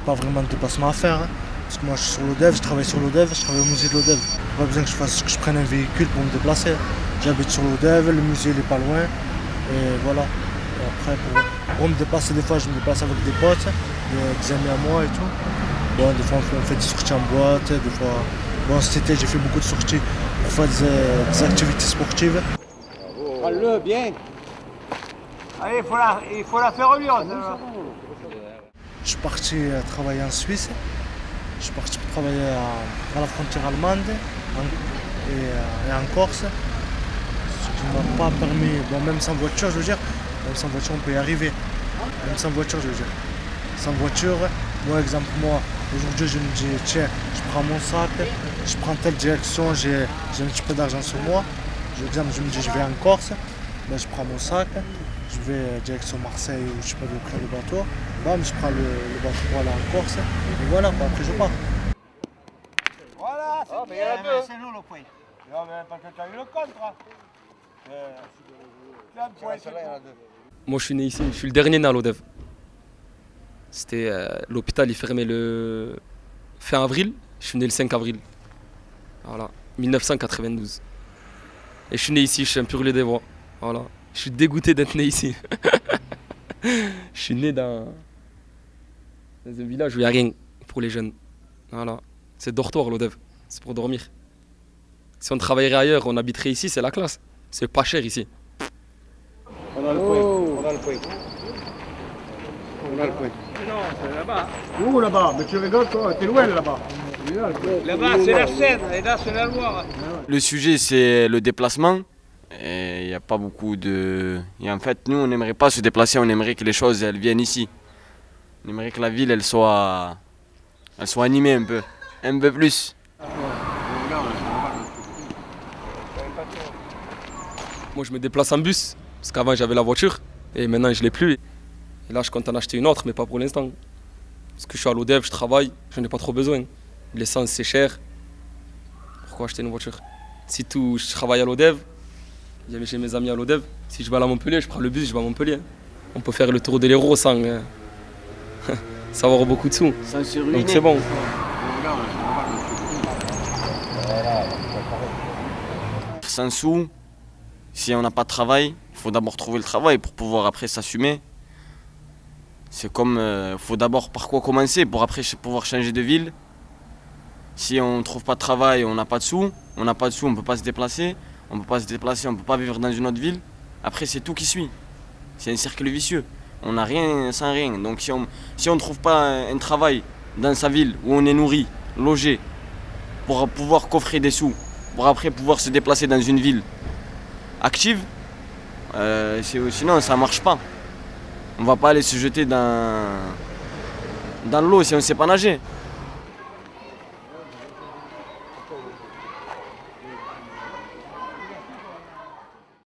pas vraiment de déplacement à faire. hein. Parce que moi je suis sur l'ODEV, je travaille sur l'ODEV, je travaille au musée de l'ODEV. Pas besoin que je, fasse, que je prenne un véhicule pour me déplacer. J'habite sur l'ODEV, le musée il est pas loin. Et voilà. Après pour, pour me déplacer des fois je me déplace avec des potes, des, amis à moi et tout. Bon, des fois on fait, des sorties en boîte, des fois. Bon cet été j'ai fait beaucoup de sorties pour faire des, des activités sportives. Prends-le bien. Allez, il faut la, il faut la faire lyon. Je suis parti euh, travailler en Suisse. Je suis parti travailler à, la frontière allemande euh, et en Corse. Ce qui ne m'a pas permis, bon, même sans voiture, je veux dire, même sans voiture, on peut y arriver. Même sans voiture, je veux dire. Sans voiture, moi, exemple, moi, aujourd'hui, je me dis, tiens, je prends mon sac, je prends telle direction, j'ai un petit peu d'argent sur moi. Je, je me dis, je vais en Corse, ben, je prends mon sac, je vais euh, direction Marseille ou je sais pas d'où prendre le bateau. Bam, je prends le, le bateau pour aller en Corse. Et voilà, après je pars. Voilà, c'est bien, c'est nous le point. Non, mais parce que tu as eu le contre. hein. Euh, un point, c'est. Moi, je suis né ici. Je suis le dernier né à l'ODEV. C'était euh, l'hôpital, il fermait le fin avril. Je suis né le 5 avril. Voilà, 1992. Et je suis né ici. Je suis un pur des voix. Voilà. Je suis dégoûté d'être né ici. je suis né dans, dans un village où il n'y a rien pour les jeunes. Voilà. C'est dortoir l'ODEV. C'est pour dormir. Si on travaillerait ailleurs, on habiterait ici, c'est la classe. C'est pas cher ici. On a le point. On a le point. On a le point. Non, c'est là-bas. Où là-bas? Mais tu rigoles toi, t'es loin là-bas. Là-bas, c'est la Seine, et là, c'est la Loire. Le sujet, c'est le déplacement. Et il n'y a pas beaucoup de. Et en fait, nous, on n'aimerait pas se déplacer, on aimerait que les choses elles viennent ici. On aimerait que la ville, elle soit. Elle soit animée un peu. Un peu plus. Moi, je me déplace en bus, parce qu'avant j'avais la voiture, et maintenant je l'ai plus. Et là, je compte en acheter une autre, mais pas pour l'instant. Parce que je suis à l'ODEV, je travaille, je n'ai pas trop besoin. L'essence, c'est cher. Pourquoi acheter une voiture? Si tout, je travaille à l'ODEV, j'avais chez mes amis à l'ODEV. Si je vais à Montpellier, je prends le bus, je vais à Montpellier. On peut faire le tour de l'Hérault sans, euh, sans avoir beaucoup de sous. Sans se Donc c'est bon. Sans sous, si on n'a pas de travail, il faut d'abord trouver le travail pour pouvoir après s'assumer. C'est comme, il faut d'abord par quoi commencer pour après pouvoir changer de ville. Si on ne trouve pas de travail, on n'a pas de sous, on n'a pas de sous, on ne peut pas se déplacer, on ne peut pas se déplacer, on ne peut pas vivre dans une autre ville. Après, c'est tout qui suit. C'est un cercle vicieux. On n'a rien sans rien. Donc si on ne trouve pas un travail dans sa ville où on est nourri, logé, pour pouvoir coffrer des sous, pour après pouvoir se déplacer dans une ville active, euh, sinon ça marche pas. On va pas aller se jeter dans, dans l'eau si on ne sait pas nager.